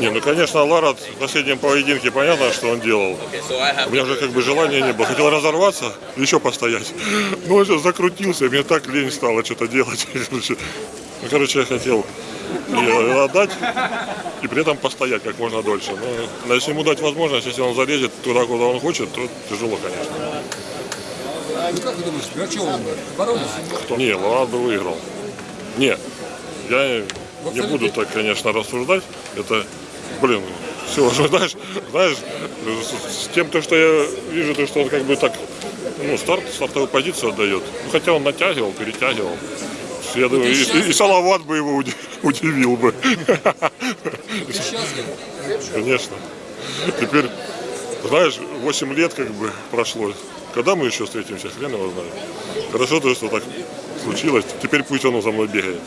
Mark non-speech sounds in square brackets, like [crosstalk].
Не, ну конечно, Лара в последнем поединке понятно, что он делал. У меня уже как бы желания не было. Хотел разорваться, еще постоять. [laughs] Но он сейчас закрутился, и мне так лень стало что-то делать. [laughs] Короче, ну, короче, я хотел отдать, и при этом постоять как можно дольше. Но если ему дать возможность, если он залезет туда, куда он хочет, то тяжело, конечно. Ну как ты думаешь, Грачев он бы боролись? Не, Ларат бы выиграл. Не, я не буду так, конечно, рассуждать. Это, блин, все, [laughs] знаешь, знаешь, с, тем, то, что я вижу, то, что он как бы так, ну, старт, стартовую позицию отдает. Ну, хотя он натягивал, перетягивал. Я думаю, и, и- и Салават бы его уди- удивил бы. Ты счастлив? Конечно. Теперь, знаешь, 8 лет как бы прошло. Когда мы еще встретимся, хрен его знает. Хорошо то, что так случилось. Теперь пусть он за мной бегает.